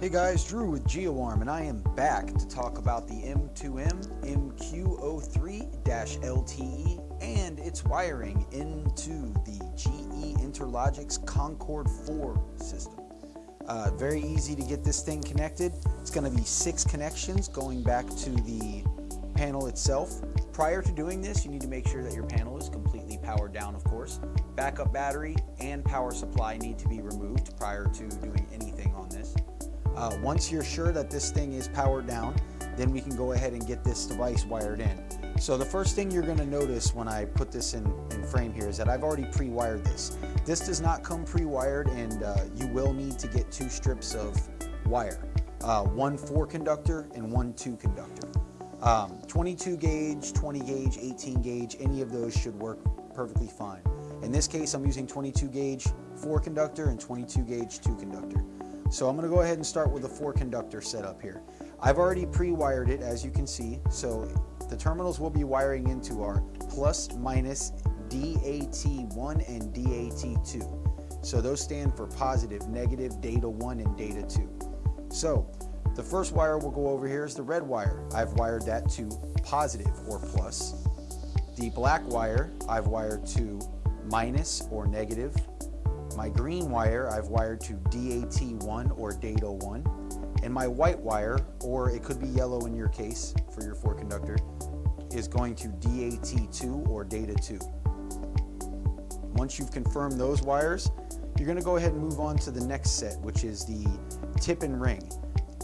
Hey guys, Drew with GeoArm and I am back to talk about the M2M MQ03-LTE and its wiring into the GE Interlogix Concord 4 system. Uh, very easy to get this thing connected. It's going to be six connections going back to the panel itself. Prior to doing this, you need to make sure that your panel is completely powered down, of course. Backup battery and power supply need to be removed prior to doing anything on this. Uh, once you're sure that this thing is powered down, then we can go ahead and get this device wired in. So the first thing you're gonna notice when I put this in, in frame here is that I've already pre-wired this. This does not come pre-wired and uh, you will need to get two strips of wire. Uh, one 4 conductor and one 2 conductor. Um, 22 gauge, 20 gauge, 18 gauge, any of those should work perfectly fine. In this case, I'm using 22 gauge 4 conductor and 22 gauge 2 conductor. So I'm going to go ahead and start with the 4 conductor setup here. I've already pre-wired it as you can see. So the terminals we'll be wiring into are plus minus DAT1 and DAT2. So those stand for positive, negative, data 1 and data 2. So the first wire we'll go over here is the red wire. I've wired that to positive or plus. The black wire I've wired to minus or negative my green wire I've wired to DAT1 or Data1. And my white wire, or it could be yellow in your case for your 4 conductor, is going to DAT2 or Data2. Once you've confirmed those wires, you're going to go ahead and move on to the next set, which is the tip and ring.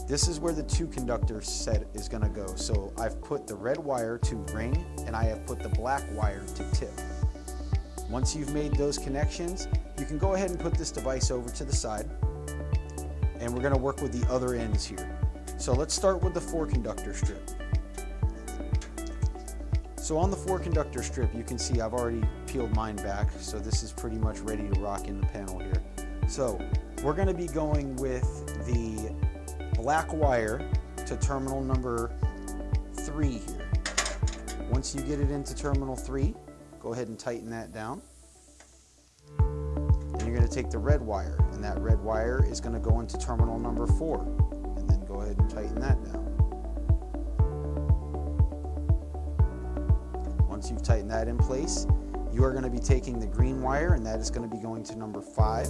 This is where the two conductor set is going to go. So I've put the red wire to ring and I have put the black wire to tip. Once you've made those connections, you can go ahead and put this device over to the side and we're going to work with the other ends here. So let's start with the 4 conductor strip. So on the 4 conductor strip you can see I've already peeled mine back so this is pretty much ready to rock in the panel here. So we're going to be going with the black wire to terminal number 3 here. Once you get it into terminal 3 go ahead and tighten that down And you're going to take the red wire, and that red wire is going to go into terminal number four, and then go ahead and tighten that down. Once you've tightened that in place, you are going to be taking the green wire, and that is going to be going to number five.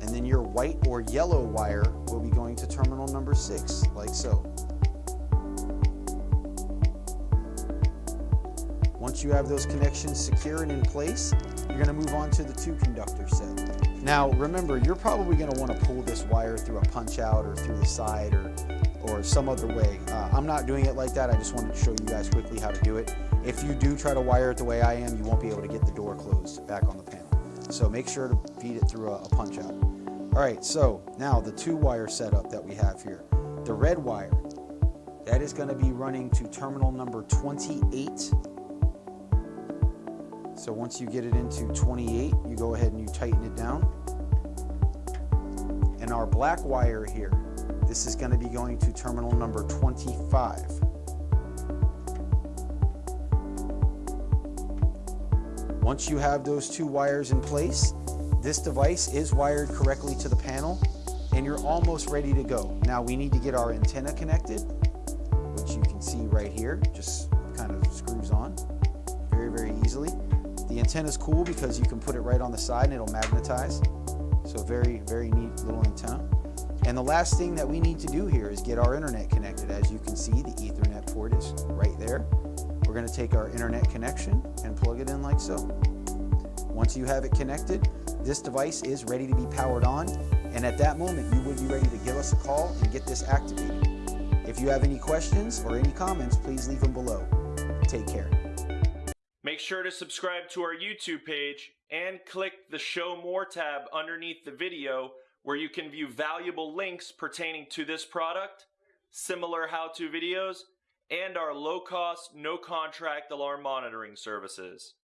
And then your white or yellow wire will be going to terminal number six, like so. Once you have those connections secure and in place, you're going to move on to the two conductor set. Now remember, you're probably going to want to pull this wire through a punch out or through the side or, or some other way. Uh, I'm not doing it like that, I just wanted to show you guys quickly how to do it. If you do try to wire it the way I am, you won't be able to get the door closed back on the panel. So make sure to feed it through a, a punch out. All right, so now the two wire setup that we have here. The red wire, that is going to be running to terminal number 28 so once you get it into 28, you go ahead and you tighten it down. And our black wire here, this is going to be going to terminal number 25. Once you have those two wires in place, this device is wired correctly to the panel and you're almost ready to go. Now we need to get our antenna connected, which you can see right here, just kind of screws on very, very easily. The antenna is cool because you can put it right on the side and it'll magnetize. So very, very neat little antenna. And the last thing that we need to do here is get our internet connected. As you can see, the ethernet port is right there. We're gonna take our internet connection and plug it in like so. Once you have it connected, this device is ready to be powered on. And at that moment, you would be ready to give us a call and get this activated. If you have any questions or any comments, please leave them below. Take care. Make sure to subscribe to our YouTube page and click the Show More tab underneath the video where you can view valuable links pertaining to this product, similar how-to videos, and our low-cost, no-contract alarm monitoring services.